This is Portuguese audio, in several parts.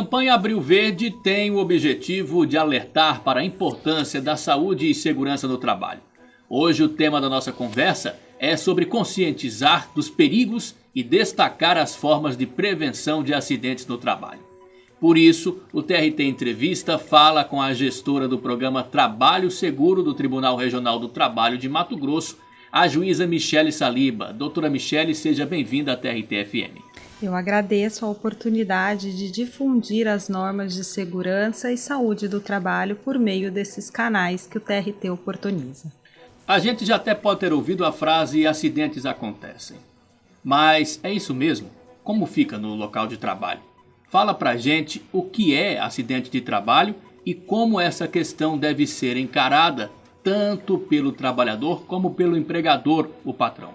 campanha Abril Verde tem o objetivo de alertar para a importância da saúde e segurança no trabalho. Hoje o tema da nossa conversa é sobre conscientizar dos perigos e destacar as formas de prevenção de acidentes no trabalho. Por isso, o TRT Entrevista fala com a gestora do programa Trabalho Seguro do Tribunal Regional do Trabalho de Mato Grosso, a juíza Michele Saliba. Doutora Michele, seja bem-vinda à TRT-FM. Eu agradeço a oportunidade de difundir as normas de segurança e saúde do trabalho por meio desses canais que o TRT oportuniza. A gente já até pode ter ouvido a frase acidentes acontecem. Mas é isso mesmo? Como fica no local de trabalho? Fala pra gente o que é acidente de trabalho e como essa questão deve ser encarada tanto pelo trabalhador como pelo empregador, o patrão.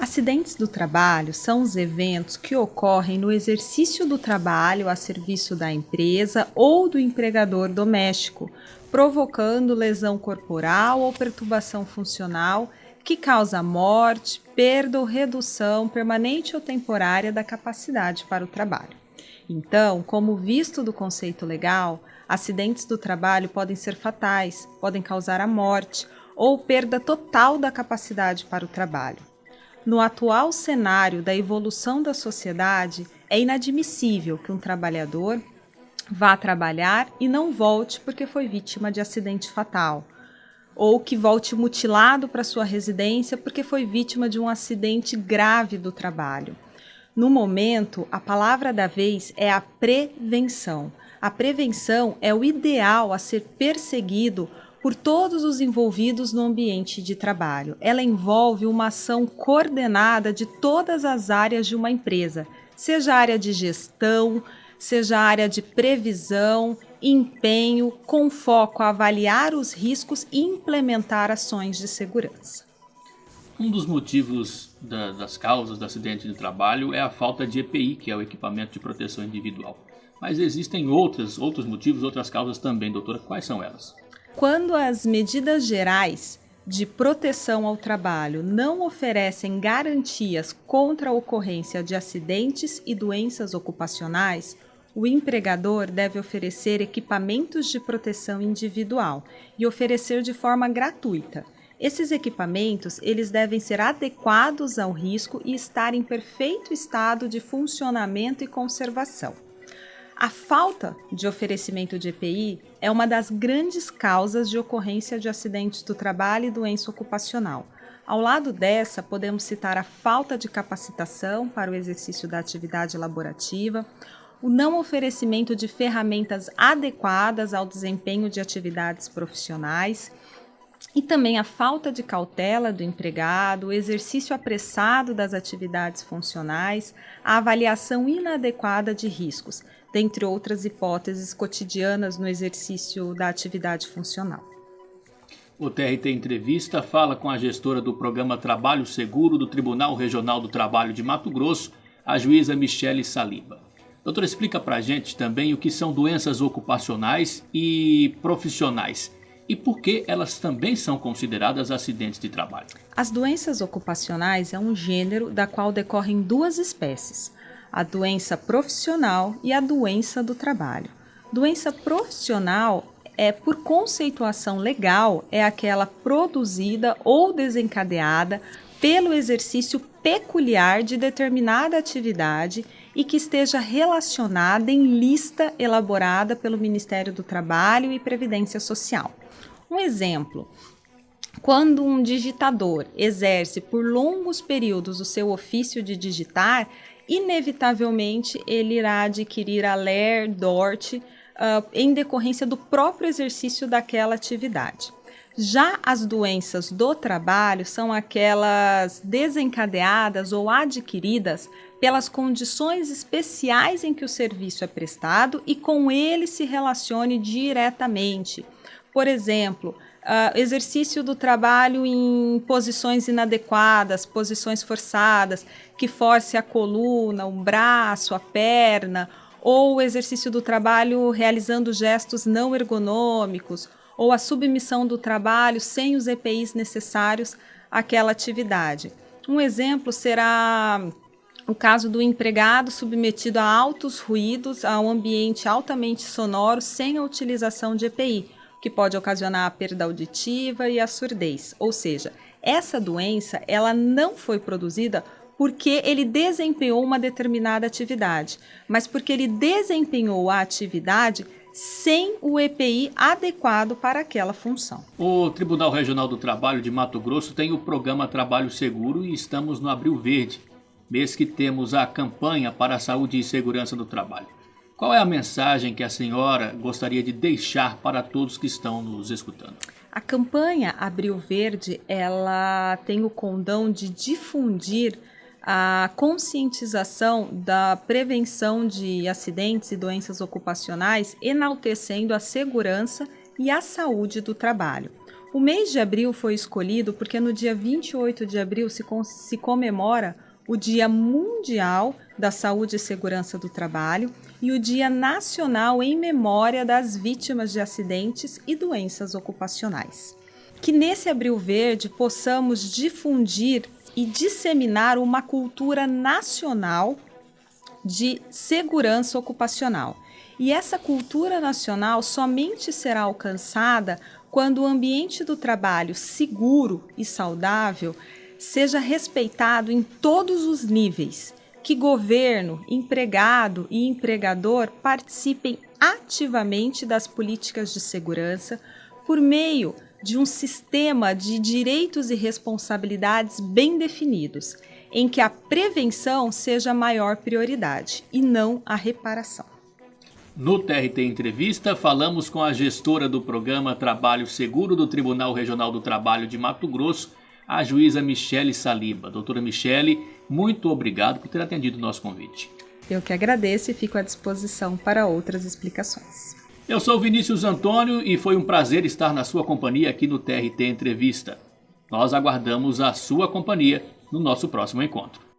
Acidentes do trabalho são os eventos que ocorrem no exercício do trabalho a serviço da empresa ou do empregador doméstico, provocando lesão corporal ou perturbação funcional que causa morte, perda ou redução permanente ou temporária da capacidade para o trabalho. Então, como visto do conceito legal, acidentes do trabalho podem ser fatais, podem causar a morte ou perda total da capacidade para o trabalho. No atual cenário da evolução da sociedade, é inadmissível que um trabalhador vá trabalhar e não volte porque foi vítima de acidente fatal, ou que volte mutilado para sua residência porque foi vítima de um acidente grave do trabalho. No momento, a palavra da vez é a prevenção. A prevenção é o ideal a ser perseguido por todos os envolvidos no ambiente de trabalho. Ela envolve uma ação coordenada de todas as áreas de uma empresa, seja a área de gestão, seja a área de previsão, empenho, com foco a avaliar os riscos e implementar ações de segurança. Um dos motivos da, das causas do acidente de trabalho é a falta de EPI, que é o equipamento de proteção individual. Mas existem outras, outros motivos, outras causas também, doutora. Quais são elas? Quando as medidas gerais de proteção ao trabalho não oferecem garantias contra a ocorrência de acidentes e doenças ocupacionais, o empregador deve oferecer equipamentos de proteção individual e oferecer de forma gratuita esses equipamentos, eles devem ser adequados ao risco e estar em perfeito estado de funcionamento e conservação. A falta de oferecimento de EPI é uma das grandes causas de ocorrência de acidentes do trabalho e doença ocupacional. Ao lado dessa, podemos citar a falta de capacitação para o exercício da atividade laborativa, o não oferecimento de ferramentas adequadas ao desempenho de atividades profissionais e também a falta de cautela do empregado, o exercício apressado das atividades funcionais, a avaliação inadequada de riscos, dentre outras hipóteses cotidianas no exercício da atividade funcional. O TRT Entrevista fala com a gestora do programa Trabalho Seguro do Tribunal Regional do Trabalho de Mato Grosso, a juíza Michele Saliba. Doutora, explica para a gente também o que são doenças ocupacionais e profissionais e por que elas também são consideradas acidentes de trabalho. As doenças ocupacionais é um gênero da qual decorrem duas espécies, a doença profissional e a doença do trabalho. Doença profissional é, por conceituação legal, é aquela produzida ou desencadeada pelo exercício peculiar de determinada atividade e que esteja relacionada em lista elaborada pelo Ministério do Trabalho e Previdência Social. Um exemplo: quando um digitador exerce por longos períodos o seu ofício de digitar, inevitavelmente ele irá adquirir a LER, DORT, uh, em decorrência do próprio exercício daquela atividade. Já as doenças do trabalho são aquelas desencadeadas ou adquiridas pelas condições especiais em que o serviço é prestado e com ele se relacione diretamente por exemplo, uh, exercício do trabalho em posições inadequadas, posições forçadas, que force a coluna, o braço, a perna, ou o exercício do trabalho realizando gestos não ergonômicos, ou a submissão do trabalho sem os EPIs necessários àquela atividade. Um exemplo será o caso do empregado submetido a altos ruídos, a um ambiente altamente sonoro sem a utilização de EPI, que pode ocasionar a perda auditiva e a surdez. Ou seja, essa doença ela não foi produzida porque ele desempenhou uma determinada atividade, mas porque ele desempenhou a atividade sem o EPI adequado para aquela função. O Tribunal Regional do Trabalho de Mato Grosso tem o programa Trabalho Seguro e estamos no Abril Verde, mês que temos a campanha para a saúde e segurança do trabalho. Qual é a mensagem que a senhora gostaria de deixar para todos que estão nos escutando? A campanha Abril Verde, ela tem o condão de difundir a conscientização da prevenção de acidentes e doenças ocupacionais, enaltecendo a segurança e a saúde do trabalho. O mês de abril foi escolhido porque no dia 28 de abril se, se comemora o Dia Mundial da Saúde e Segurança do Trabalho e o Dia Nacional em Memória das Vítimas de Acidentes e Doenças Ocupacionais. Que nesse Abril Verde possamos difundir e disseminar uma cultura nacional de segurança ocupacional. E essa cultura nacional somente será alcançada quando o ambiente do trabalho seguro e saudável seja respeitado em todos os níveis, que governo, empregado e empregador participem ativamente das políticas de segurança por meio de um sistema de direitos e responsabilidades bem definidos, em que a prevenção seja a maior prioridade e não a reparação. No TRT Entrevista, falamos com a gestora do programa Trabalho Seguro do Tribunal Regional do Trabalho de Mato Grosso, a juíza Michele Saliba. Doutora Michele, muito obrigado por ter atendido o nosso convite. Eu que agradeço e fico à disposição para outras explicações. Eu sou Vinícius Antônio e foi um prazer estar na sua companhia aqui no TRT Entrevista. Nós aguardamos a sua companhia no nosso próximo encontro.